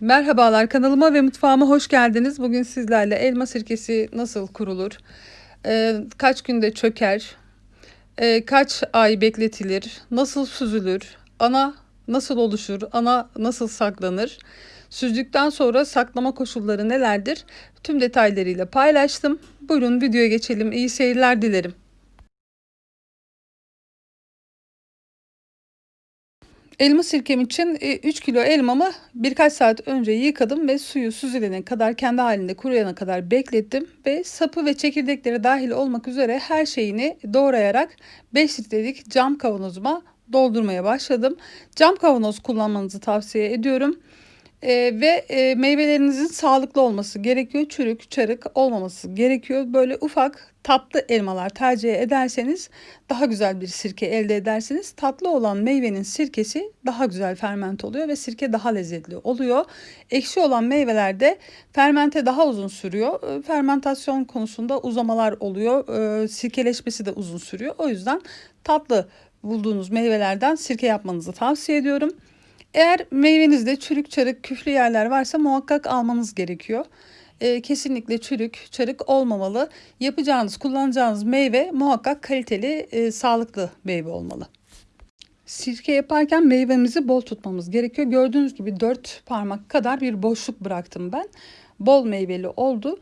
Merhabalar kanalıma ve mutfağıma hoş geldiniz. Bugün sizlerle elma sirkesi nasıl kurulur, ee, kaç günde çöker, ee, kaç ay bekletilir, nasıl süzülür, ana nasıl oluşur, ana nasıl saklanır, süzdükten sonra saklama koşulları nelerdir tüm detaylarıyla paylaştım. Buyurun videoya geçelim. İyi seyirler dilerim. Elma sirkem için 3 e, kilo elmamı birkaç saat önce yıkadım ve suyu süzülene kadar kendi halinde kuruyana kadar beklettim ve sapı ve çekirdekleri dahil olmak üzere her şeyini doğrayarak 5 litrelik cam kavanozuma doldurmaya başladım. Cam kavanoz kullanmanızı tavsiye ediyorum. E, ve e, meyvelerinizin sağlıklı olması gerekiyor. Çürük, çarık olmaması gerekiyor. Böyle ufak tatlı elmalar tercih ederseniz daha güzel bir sirke elde edersiniz. Tatlı olan meyvenin sirkesi daha güzel ferment oluyor ve sirke daha lezzetli oluyor. Ekşi olan meyvelerde fermente daha uzun sürüyor. E, fermentasyon konusunda uzamalar oluyor. E, sirkeleşmesi de uzun sürüyor. O yüzden tatlı bulduğunuz meyvelerden sirke yapmanızı tavsiye ediyorum. Eğer meyvenizde çürük çarık küflü yerler varsa muhakkak almanız gerekiyor. E, kesinlikle çürük çarık olmamalı. Yapacağınız kullanacağınız meyve muhakkak kaliteli e, sağlıklı meyve olmalı. Sirke yaparken meyvemizi bol tutmamız gerekiyor. Gördüğünüz gibi 4 parmak kadar bir boşluk bıraktım ben. Bol meyveli oldu.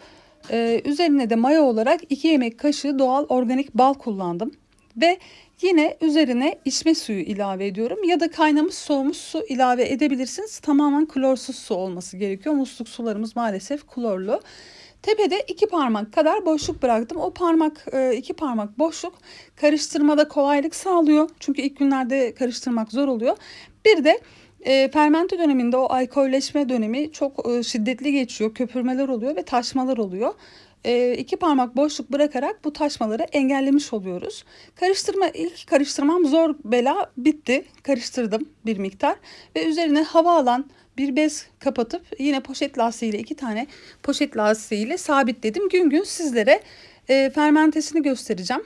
Ee, üzerine de maya olarak 2 yemek kaşığı doğal organik bal kullandım. Ve Yine üzerine içme suyu ilave ediyorum ya da kaynamış soğumuş su ilave edebilirsiniz. Tamamen klorsuz su olması gerekiyor. Musluk sularımız maalesef klorlu. Tepede iki parmak kadar boşluk bıraktım. O parmak e, iki parmak boşluk karıştırmada kolaylık sağlıyor. Çünkü ilk günlerde karıştırmak zor oluyor. Bir de e, fermente döneminde o alkolleşme dönemi çok e, şiddetli geçiyor. Köpürmeler oluyor ve taşmalar oluyor iki parmak boşluk bırakarak bu taşmaları engellemiş oluyoruz. Karıştırma ilk karıştırmam zor bela bitti. Karıştırdım bir miktar ve üzerine hava alan bir bez kapatıp yine poşet lastiğiyle iki tane poşet lastiğiyle sabitledim. Gün gün sizlere e, fermentesini göstereceğim.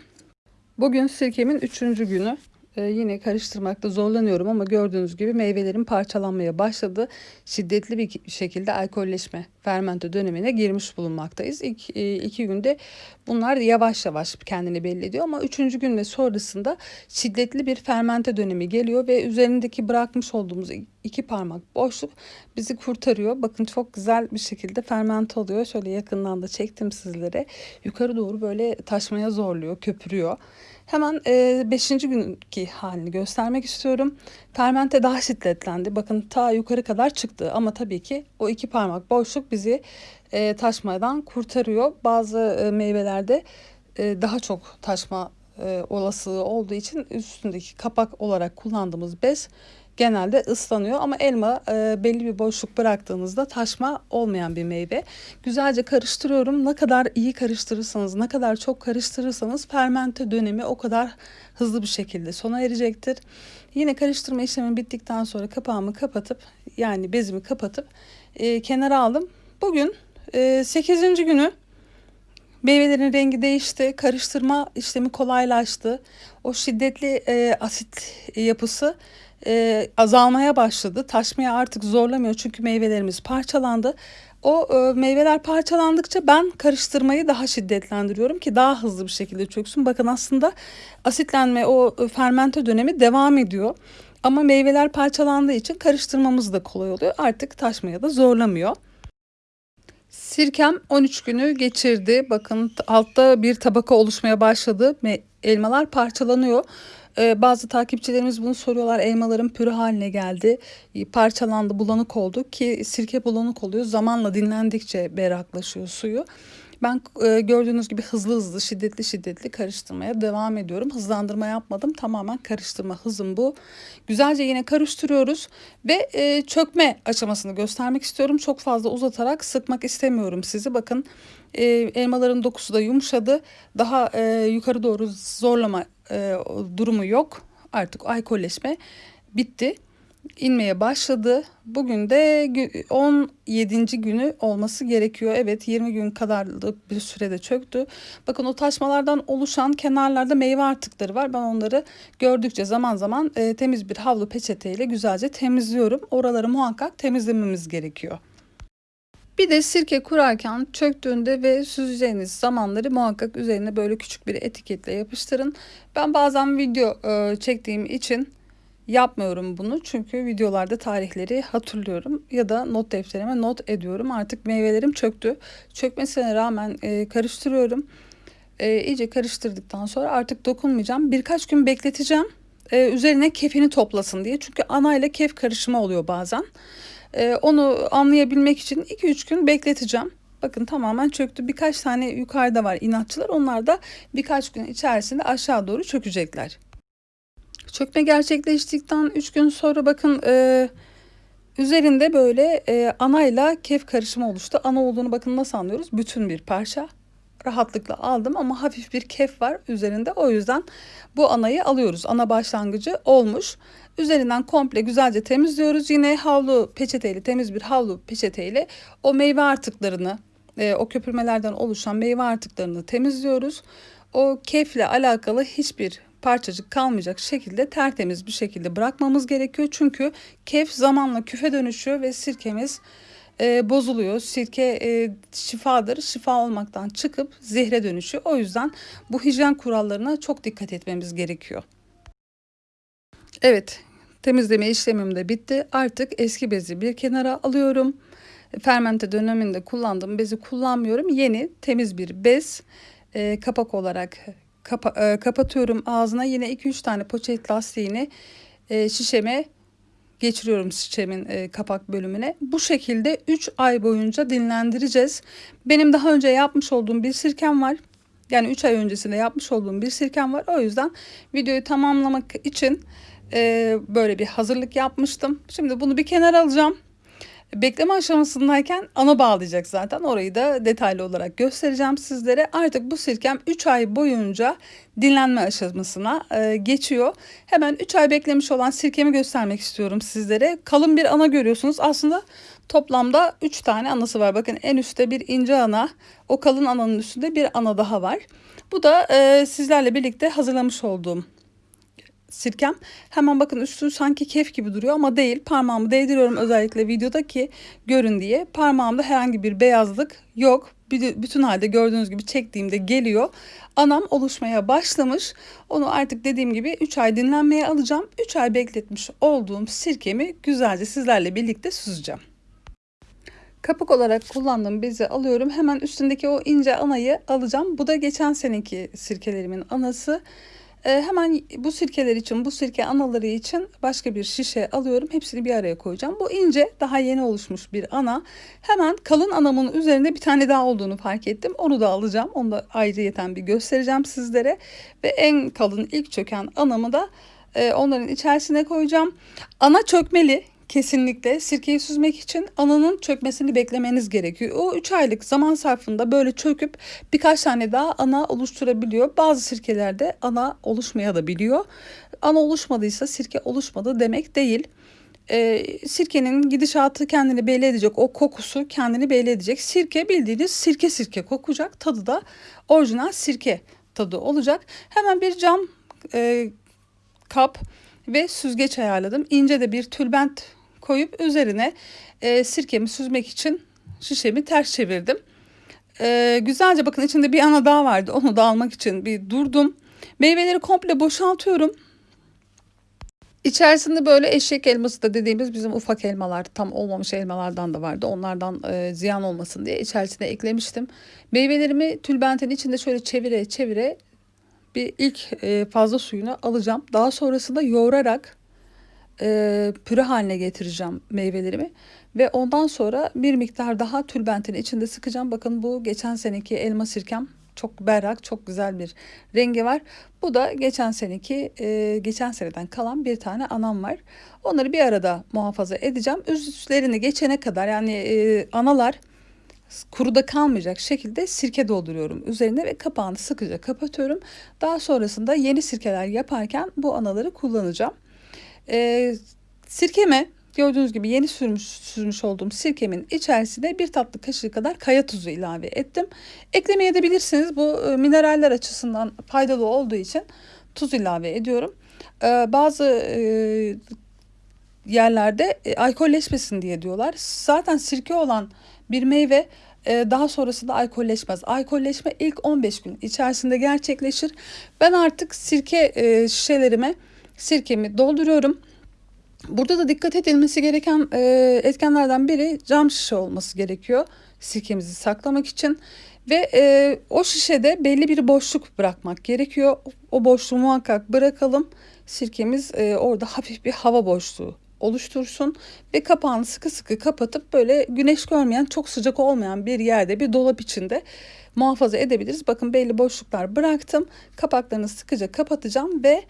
Bugün sirkemin üçüncü günü. Ee, yine karıştırmakta zorlanıyorum ama gördüğünüz gibi meyvelerin parçalanmaya başladı. Şiddetli bir şekilde alkolleşme, fermente dönemine girmiş bulunmaktayız. İlk e, iki günde bunlar yavaş yavaş kendini belli ediyor ama üçüncü gün ve sonrasında şiddetli bir fermente dönemi geliyor ve üzerindeki bırakmış olduğumuz iki parmak boşluk bizi kurtarıyor. Bakın çok güzel bir şekilde fermente oluyor. Şöyle yakından da çektim sizlere. Yukarı doğru böyle taşmaya zorluyor, köpürüyor. Hemen 5. E, günkü halini göstermek istiyorum. Fermente daha şiddetlendi. Bakın ta yukarı kadar çıktı ama tabii ki o iki parmak boşluk bizi e, taşmadan kurtarıyor. Bazı e, meyvelerde e, daha çok taşma e, olasılığı olduğu için üstündeki kapak olarak kullandığımız bez genelde ıslanıyor ama elma e, belli bir boşluk bıraktığınızda taşma olmayan bir meyve. Güzelce karıştırıyorum. Ne kadar iyi karıştırırsanız, ne kadar çok karıştırırsanız fermente dönemi o kadar hızlı bir şekilde sona erecektir. Yine karıştırma işlemi bittikten sonra kapağımı kapatıp yani bezimi kapatıp e, kenara aldım. Bugün e, 8. günü Meyvelerin rengi değişti, karıştırma işlemi kolaylaştı. O şiddetli e, asit yapısı e, azalmaya başladı. Taşmaya artık zorlamıyor çünkü meyvelerimiz parçalandı. O e, meyveler parçalandıkça ben karıştırmayı daha şiddetlendiriyorum ki daha hızlı bir şekilde çöksün. Bakın aslında asitlenme o e, fermente dönemi devam ediyor. Ama meyveler parçalandığı için karıştırmamız da kolay oluyor. Artık taşmaya da zorlamıyor. Sirkem 13 günü geçirdi. Bakın altta bir tabaka oluşmaya başladı. Elmalar parçalanıyor. Ee, bazı takipçilerimiz bunu soruyorlar. Elmaların pürü haline geldi. Parçalandı, bulanık oldu ki sirke bulanık oluyor. Zamanla dinlendikçe berraklaşıyor suyu. Ben e, gördüğünüz gibi hızlı hızlı, şiddetli şiddetli karıştırmaya devam ediyorum. Hızlandırma yapmadım. Tamamen karıştırma hızım bu. Güzelce yine karıştırıyoruz ve e, çökme aşamasını göstermek istiyorum. Çok fazla uzatarak sıkmak istemiyorum sizi. Bakın e, elmaların dokusu da yumuşadı. Daha e, yukarı doğru zorlama e, durumu yok. Artık alkolleşme bitti. inmeye başladı. Bugün de 17. günü olması gerekiyor. Evet 20 gün kadarlık bir sürede çöktü. Bakın o taşmalardan oluşan kenarlarda meyve artıkları var. Ben onları gördükçe zaman zaman e, temiz bir havlu peçeteyle güzelce temizliyorum. Oraları muhakkak temizlememiz gerekiyor. Bir de sirke kurarken çöktüğünde ve süzeceğiniz zamanları muhakkak üzerine böyle küçük bir etiketle yapıştırın. Ben bazen video e, çektiğim için yapmıyorum bunu çünkü videolarda tarihleri hatırlıyorum ya da not defterime not ediyorum. Artık meyvelerim çöktü. Çökmesine rağmen e, karıştırıyorum. E, iyice karıştırdıktan sonra artık dokunmayacağım. Birkaç gün bekleteceğim. Üzerine kefini toplasın diye. Çünkü ana ile kef karışımı oluyor bazen. E, onu anlayabilmek için 2-3 gün bekleteceğim. Bakın tamamen çöktü. Birkaç tane yukarıda var inatçılar. Onlar da birkaç gün içerisinde aşağı doğru çökecekler. Çökme gerçekleştikten 3 gün sonra bakın e, üzerinde böyle e, anayla kef karışımı oluştu. Ana olduğunu bakın nasıl anlıyoruz? Bütün bir parça rahatlıkla aldım ama hafif bir kef var üzerinde. O yüzden bu anayı alıyoruz. Ana başlangıcı olmuş. Üzerinden komple güzelce temizliyoruz. Yine havlu peçeteyle temiz bir havlu peçeteyle o meyve artıklarını e, o köpürmelerden oluşan meyve artıklarını temizliyoruz. O kefle alakalı hiçbir parçacık kalmayacak şekilde tertemiz bir şekilde bırakmamız gerekiyor. Çünkü kef zamanla küfe dönüşüyor ve sirkemiz e, bozuluyor. Sirke e, şifadır. Şifa olmaktan çıkıp zehre dönüşüyor. O yüzden bu hijyen kurallarına çok dikkat etmemiz gerekiyor. Evet, temizleme işlemim de bitti. Artık eski bezi bir kenara alıyorum. Fermente döneminde kullandığım bezi kullanmıyorum. Yeni temiz bir bez e, kapak olarak kapa e, kapatıyorum ağzına. Yine 2-3 tane poşet lastiğini e, şişeme geçiriyorum şişemin e, kapak bölümüne. Bu şekilde 3 ay boyunca dinlendireceğiz. Benim daha önce yapmış olduğum bir sirkem var. Yani 3 ay öncesinde yapmış olduğum bir sirkem var. O yüzden videoyu tamamlamak için e, böyle bir hazırlık yapmıştım. Şimdi bunu bir kenara alacağım. Bekleme aşamasındayken ana bağlayacak zaten. Orayı da detaylı olarak göstereceğim sizlere. Artık bu sirkem 3 ay boyunca dinlenme aşamasına e, geçiyor. Hemen 3 ay beklemiş olan sirkemi göstermek istiyorum sizlere. Kalın bir ana görüyorsunuz. Aslında toplamda 3 tane anası var. Bakın en üstte bir ince ana. O kalın ananın üstünde bir ana daha var. Bu da e, sizlerle birlikte hazırlamış olduğum sirkem. Hemen bakın üstü sanki kef gibi duruyor ama değil. Parmağımı değdiriyorum özellikle videoda ki görün diye. Parmağımda herhangi bir beyazlık yok. Bütün halde gördüğünüz gibi çektiğimde geliyor. Anam oluşmaya başlamış. Onu artık dediğim gibi 3 ay dinlenmeye alacağım. 3 ay bekletmiş olduğum sirkemi güzelce sizlerle birlikte süzeceğim. Kapık olarak kullandığım bezi alıyorum. Hemen üstündeki o ince anayı alacağım. Bu da geçen seneki sirkelerimin anası. E, hemen bu sirkeler için, bu sirke anaları için başka bir şişe alıyorum. Hepsini bir araya koyacağım. Bu ince, daha yeni oluşmuş bir ana. Hemen kalın anamın üzerinde bir tane daha olduğunu fark ettim. Onu da alacağım. Onu da ayrıyeten bir göstereceğim sizlere. Ve en kalın ilk çöken anamı da e, onların içerisine koyacağım. Ana çökmeli. Kesinlikle sirkeyi süzmek için ananın çökmesini beklemeniz gerekiyor. O 3 aylık zaman sarfında böyle çöküp birkaç tane daha ana oluşturabiliyor. Bazı sirkelerde ana oluşmaya da biliyor. Ana oluşmadıysa sirke oluşmadı demek değil. Ee, sirkenin gidişatı kendini belli edecek. O kokusu kendini belli edecek. Sirke bildiğiniz sirke sirke kokacak. Tadı da orijinal sirke tadı olacak. Hemen bir cam e, kap ve süzgeç ayarladım. İnce de bir tülbent koyup üzerine e, sirkemi süzmek için şişemi ters çevirdim. E, güzelce bakın içinde bir ana daha vardı. Onu da almak için bir durdum. Meyveleri komple boşaltıyorum. İçerisinde böyle eşek elması da dediğimiz bizim ufak elmalar tam olmamış elmalardan da vardı. Onlardan e, ziyan olmasın diye içerisine eklemiştim. Meyvelerimi tülbentin içinde şöyle çevire çevire bir ilk e, fazla suyunu alacağım. Daha sonrasında yoğurarak e, püre haline getireceğim meyvelerimi. Ve ondan sonra bir miktar daha tülbentin içinde sıkacağım. Bakın bu geçen seneki elma sirkem çok berrak, çok güzel bir rengi var. Bu da geçen seneki, e, geçen seneden kalan bir tane anam var. Onları bir arada muhafaza edeceğim. Üstlerini geçene kadar yani analar kuruda kalmayacak şekilde sirke dolduruyorum üzerine ve kapağını sıkıca kapatıyorum. Daha sonrasında yeni sirkeler yaparken bu anaları kullanacağım. E, Sirkeme gördüğünüz gibi yeni sürmüş, sürmüş olduğum sirkemin içerisine bir tatlı kaşığı kadar kaya tuzu ilave ettim. Eklemeye edebilirsiniz. Bu e, mineraller açısından faydalı olduğu için tuz ilave ediyorum. E, bazı e, yerlerde e, alkolleşmesin diye diyorlar. Zaten sirke olan bir meyve e, daha sonrasında alkolleşmez. Alkolleşme ilk 15 gün içerisinde gerçekleşir. Ben artık sirke e, şişelerime sirkemi dolduruyorum. Burada da dikkat edilmesi gereken e, etkenlerden biri cam şişe olması gerekiyor sirkemizi saklamak için. Ve e, o şişede belli bir boşluk bırakmak gerekiyor. O boşluğu muhakkak bırakalım. Sirkemiz e, orada hafif bir hava boşluğu oluştursun ve kapağını sıkı sıkı kapatıp böyle güneş görmeyen çok sıcak olmayan bir yerde bir dolap içinde muhafaza edebiliriz. Bakın belli boşluklar bıraktım. Kapaklarını sıkıca kapatacağım ve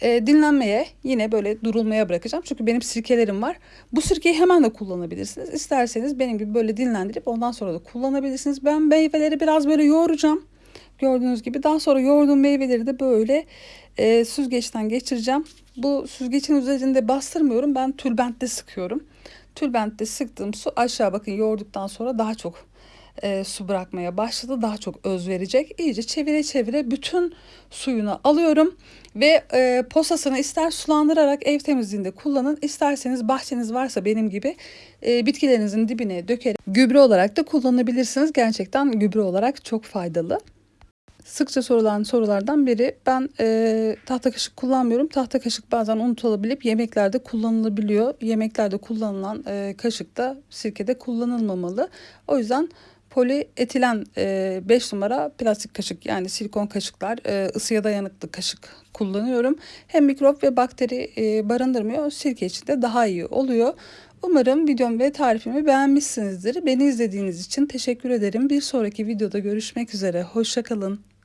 e, dinlenmeye yine böyle durulmaya bırakacağım. Çünkü benim sirkelerim var. Bu sirkeyi hemen de kullanabilirsiniz. İsterseniz benim gibi böyle dinlendirip ondan sonra da kullanabilirsiniz. Ben meyveleri biraz böyle yoğuracağım. Gördüğünüz gibi daha sonra yoğurduğum meyveleri de böyle e, süzgeçten geçireceğim. Bu süzgecin üzerinde bastırmıyorum. Ben tülbentte sıkıyorum. Tülbentte sıktığım su aşağı bakın yoğurduktan sonra daha çok e, su bırakmaya başladı. Daha çok öz verecek. İyice çevire çevire bütün suyunu alıyorum ve e, posasını ister sulandırarak ev temizliğinde kullanın. isterseniz bahçeniz varsa benim gibi e, bitkilerinizin dibine dökerek gübre olarak da kullanabilirsiniz. Gerçekten gübre olarak çok faydalı. Sıkça sorulan sorulardan biri ben e, tahta kaşık kullanmıyorum. Tahta kaşık bazen unutulabilip yemeklerde kullanılabiliyor. Yemeklerde kullanılan e, kaşık da sirkede kullanılmamalı. O yüzden polietilen 5 e, numara plastik kaşık yani silikon kaşıklar e, ısıya dayanıklı kaşık kullanıyorum. Hem mikrop ve bakteri e, barındırmıyor. Sirke için de daha iyi oluyor. Umarım videom ve tarifimi beğenmişsinizdir. Beni izlediğiniz için teşekkür ederim. Bir sonraki videoda görüşmek üzere. Hoşçakalın.